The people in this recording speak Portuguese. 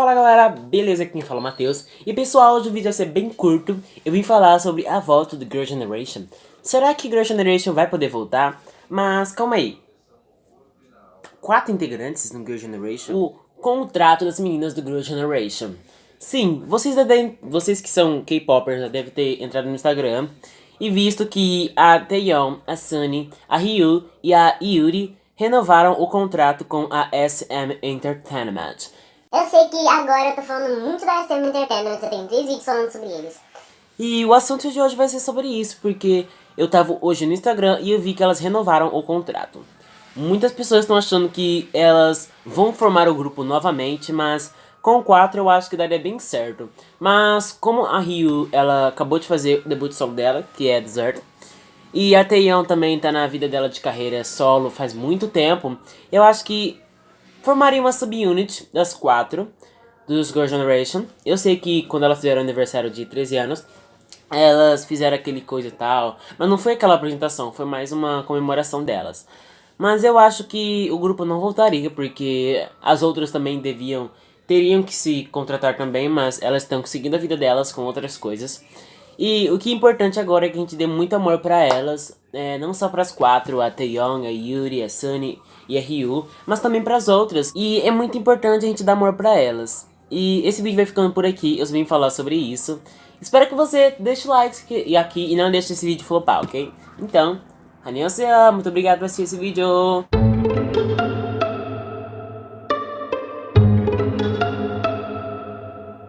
Fala galera, beleza? Aqui quem fala é o Matheus. E pessoal, hoje o vídeo vai ser bem curto. Eu vim falar sobre a volta do Girl Generation. Será que Girl Generation vai poder voltar? Mas calma aí. Quatro integrantes no Girl Generation? O contrato das meninas do Girl Generation. Sim, vocês, devem, vocês que são K-popers já devem ter entrado no Instagram e visto que a Taeyeon, a Sunny, a Ryu e a Yuri renovaram o contrato com a SM Entertainment. Eu sei que agora eu tô falando muito da SM Entertainment, eu tenho três vídeos falando sobre eles. E o assunto de hoje vai ser sobre isso, porque eu tava hoje no Instagram e eu vi que elas renovaram o contrato. Muitas pessoas estão achando que elas vão formar o grupo novamente, mas com quatro eu acho que daria bem certo. Mas como a Ryu, ela acabou de fazer o debut solo dela, que é Desert, e a Taeyong também tá na vida dela de carreira solo faz muito tempo. Eu acho que formaria uma subunit das quatro dos Girl Generation. Eu sei que quando elas fizeram aniversário de 13 anos, elas fizeram aquele coisa e tal. Mas não foi aquela apresentação, foi mais uma comemoração delas. Mas eu acho que o grupo não voltaria, porque as outras também deviam... Teriam que se contratar também, mas elas estão seguindo a vida delas com outras coisas. E o que é importante agora é que a gente dê muito amor pra elas, é, não só pras quatro, a Taeyong, a Yuri, a Sunny e a Ryu, mas também pras outras. E é muito importante a gente dar amor pra elas. E esse vídeo vai ficando por aqui, eu vim falar sobre isso. Espero que você deixe o like aqui e não deixe esse vídeo flopar, ok? Então, annyeonghaseyo, muito obrigado por assistir esse vídeo.